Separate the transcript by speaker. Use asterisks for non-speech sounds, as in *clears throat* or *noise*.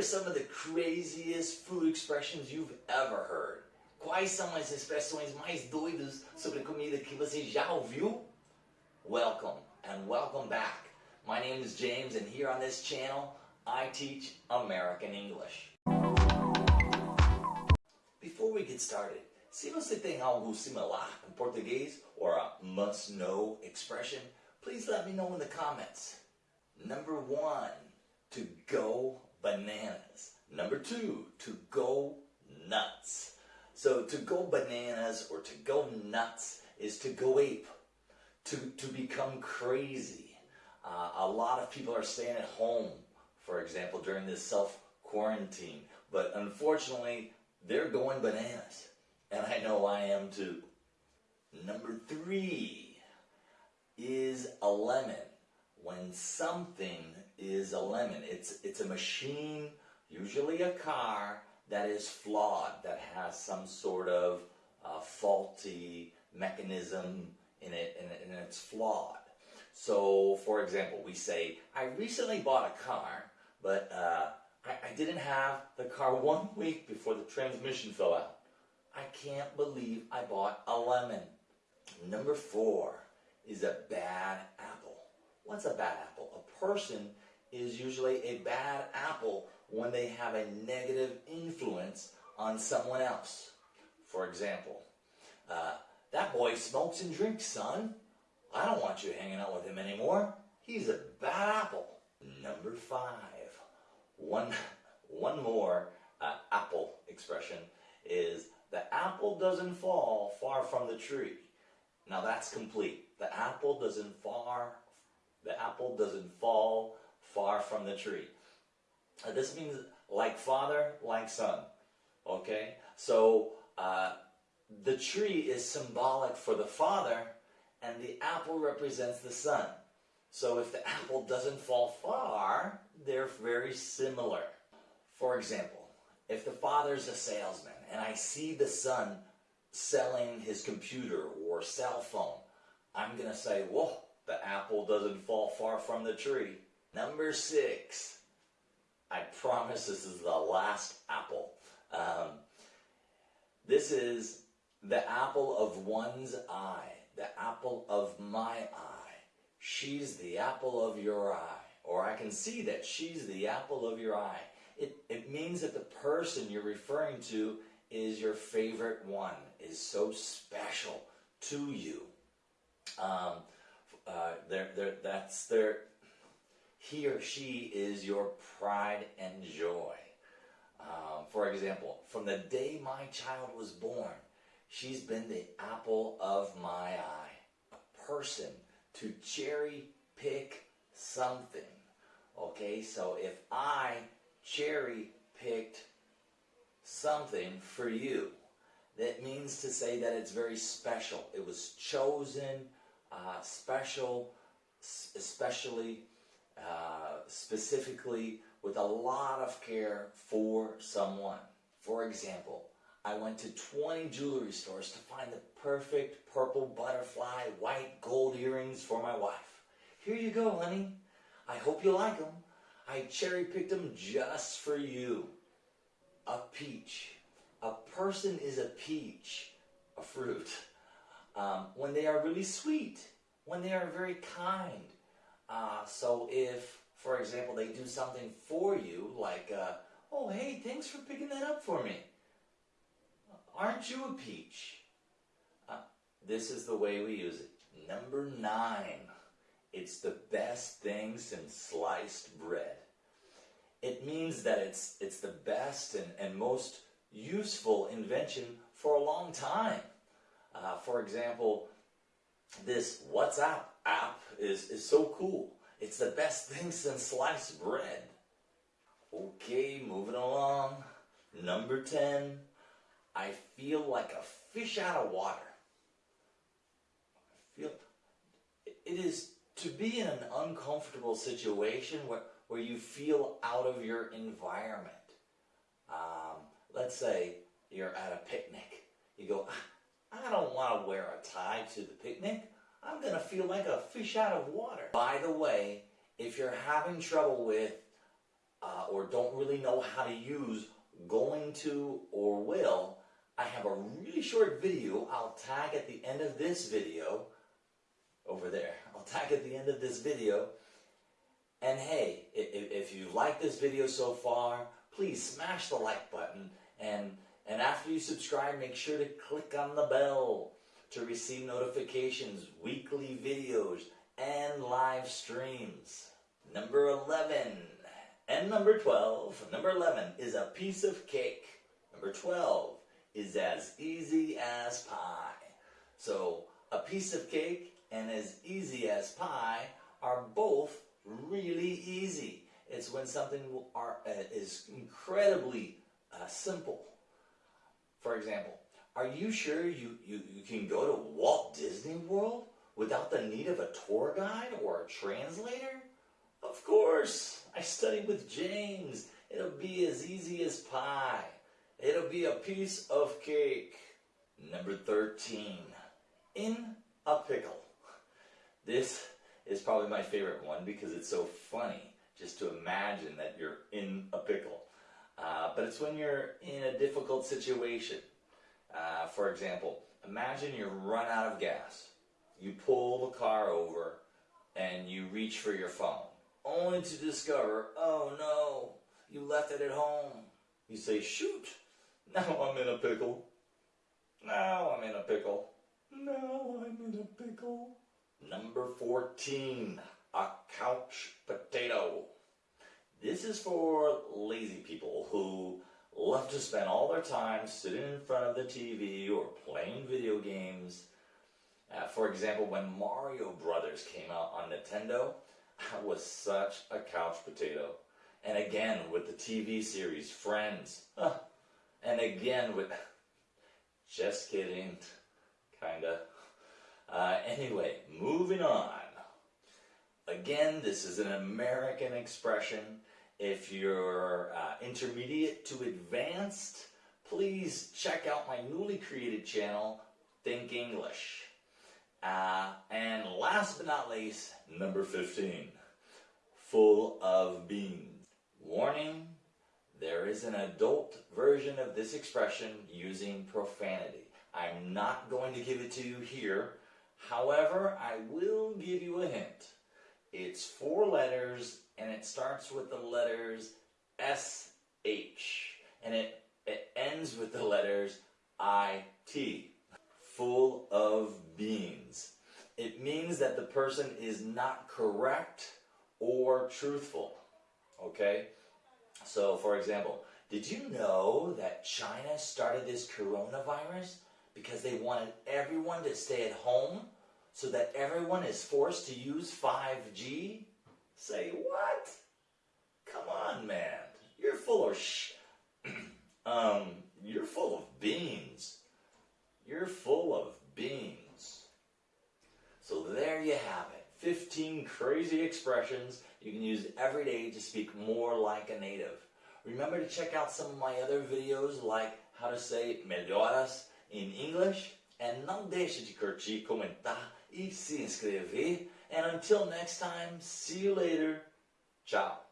Speaker 1: are some of the craziest food expressions you've ever heard. Quais são as expressões mais doidas sobre comida que você já ouviu? Welcome and welcome back. My name is James and here on this channel I teach American English. Before we get started, se você tem algo similar em português or a must know expression, please let me know in the comments. Number one, to go bananas. Number two, to go nuts. So to go bananas or to go nuts is to go ape, to, to become crazy. Uh, a lot of people are staying at home, for example, during this self-quarantine. But unfortunately, they're going bananas. And I know I am too. Number three is a lemon. When something is a lemon, it's, it's a machine, usually a car, that is flawed, that has some sort of uh, faulty mechanism in it, and, and it's flawed. So, for example, we say, I recently bought a car, but uh, I, I didn't have the car one week before the transmission fell out. I can't believe I bought a lemon. Number four is a bad apple. What's a bad apple? A person is usually a bad apple when they have a negative influence on someone else. For example, uh, that boy smokes and drinks, son. I don't want you hanging out with him anymore. He's a bad apple. Number five. One, *laughs* one more uh, apple expression is the apple doesn't fall far from the tree. Now that's complete. The apple doesn't far, the apple doesn't fall far from the tree. Uh, this means like father, like son. Okay? So uh, the tree is symbolic for the father and the apple represents the son. So if the apple doesn't fall far, they're very similar. For example, if the father's a salesman and I see the son selling his computer or cell phone, I'm going to say, whoa, the apple doesn't fall far from the tree. Number six, I promise this is the last apple. Um, this is the apple of one's eye, the apple of my eye. She's the apple of your eye. Or I can see that she's the apple of your eye. It, it means that the person you're referring to is your favorite one, is so special to you. Um, uh, they're, they're, that's their, he or she is your pride and joy. Um, for example, from the day my child was born, she's been the apple of my eye. A person to cherry pick something. Okay, so if I cherry picked something for you, that means to say that it's very special. It was chosen, uh, special, especially, uh, specifically with a lot of care for someone. For example, I went to 20 jewelry stores to find the perfect purple butterfly white gold earrings for my wife. Here you go, honey. I hope you like them. I cherry picked them just for you. A peach. A person is a peach, a fruit, um, when they are really sweet, when they are very kind. Uh, so if, for example, they do something for you, like, uh, oh, hey, thanks for picking that up for me. Aren't you a peach? Uh, this is the way we use it. Number nine. It's the best thing since sliced bread. It means that it's, it's the best and, and most useful invention for a long time. Uh, for example, this WhatsApp app is, is so cool. It's the best thing since sliced bread. Okay, moving along. Number 10. I feel like a fish out of water. I feel it is to be in an uncomfortable situation where, where you feel out of your environment. Um, let's say you're at a picnic. You go, ah, I don't want to wear a tie to the picnic. I'm going to feel like a fish out of water. By the way, if you're having trouble with uh, or don't really know how to use going to or will, I have a really short video I'll tag at the end of this video, over there, *laughs* I'll tag at the end of this video. And hey, if, if you like this video so far, please smash the like button and and after you subscribe, make sure to click on the bell to receive notifications, weekly videos, and live streams. Number 11 and number 12. Number 11 is a piece of cake. Number 12 is as easy as pie. So a piece of cake and as easy as pie are both really easy. It's when something are, uh, is incredibly uh, simple. For example, are you sure you, you, you can go to Walt Disney World without the need of a tour guide or a translator? Of course. I studied with James. It'll be as easy as pie. It'll be a piece of cake. Number 13. In a pickle. This is probably my favorite one because it's so funny just to imagine that you're in a pickle. Uh, but it's when you're in a difficult situation. Uh, for example, imagine you run out of gas. You pull the car over and you reach for your phone, only to discover, oh no, you left it at home. You say, shoot, now I'm in a pickle. Now I'm in a pickle. Now I'm in a pickle. Number 14, a couch potato. This is for lazy people who love to spend all their time sitting in front of the TV or playing video games. Uh, for example, when Mario Brothers came out on Nintendo, *laughs* I was such a couch potato. And again with the TV series Friends. *laughs* and again with... *laughs* Just kidding. Kinda. Uh, anyway, moving on. Again, this is an American expression. If you're uh, intermediate to advanced, please check out my newly created channel, Think English. Uh, and last but not least, number 15, full of beans. Warning, there is an adult version of this expression using profanity. I'm not going to give it to you here. However, I will give you a hint. It's four letters and it starts with the letters S-H and it, it ends with the letters I-T. Full of beans. It means that the person is not correct or truthful. Okay? So, for example, did you know that China started this coronavirus because they wanted everyone to stay at home so that everyone is forced to use 5G? Say what? Come on, man. You're full of sh... *clears throat* um, you're full of beans. You're full of beans. So there you have it. 15 crazy expressions you can use every day to speak more like a native. Remember to check out some of my other videos like how to say melhoras in English. And não deixe de curtir, comentar e se inscrever. And until next time, see you later. Ciao.